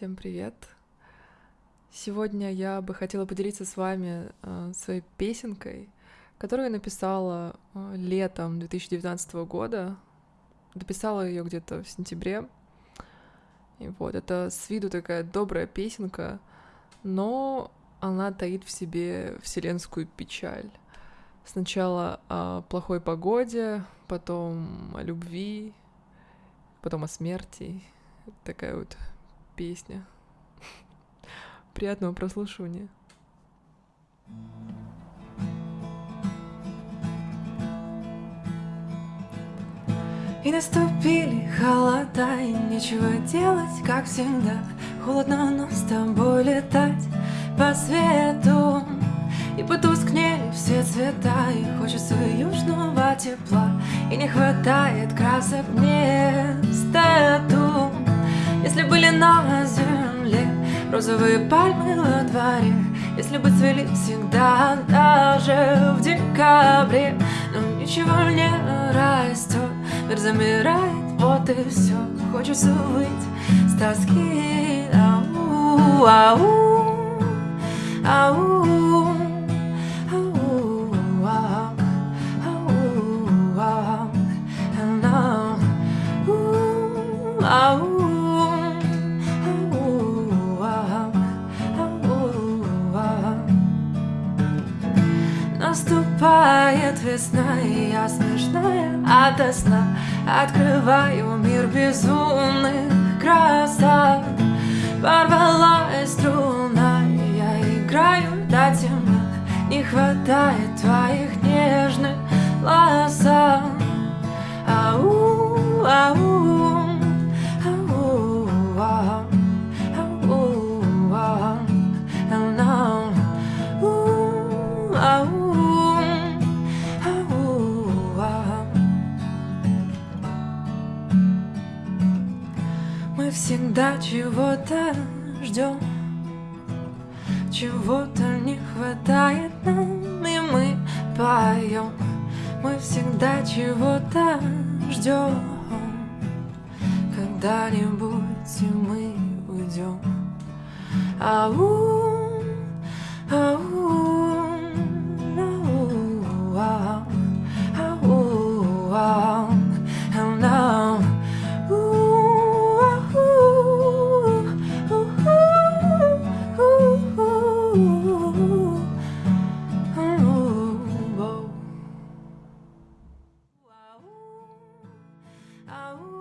Всем привет! Сегодня я бы хотела поделиться с вами э, своей песенкой, которую я написала э, летом 2019 года. Дописала ее где-то в сентябре. И вот, это с виду такая добрая песенка, но она таит в себе вселенскую печаль. Сначала о плохой погоде, потом о любви, потом о смерти. Такая вот песня. Приятного прослушивания. И наступили холода, и нечего делать, как всегда Холодно, но с тобой летать по свету И потускнели все цвета, и хочется южного тепла И не хватает красок вместо тут Если были на земле розовые пальмы во дворе Если бы цвели всегда, даже в декабре Но ничего не растет Мир замирает, вот и все Хочется выйти с тоски. Ау, ау, ау, Наступает весна, и я смешная ото сна. Открываю мир безумных красот Порвалась струна, я играю до темна. Не хватает твоих нежных ласок Мы всегда чего-то ждем, чего-то не хватает нам, и мы поем. Мы всегда чего-то ждем, когда-нибудь и мы уйдем. Ау, Oh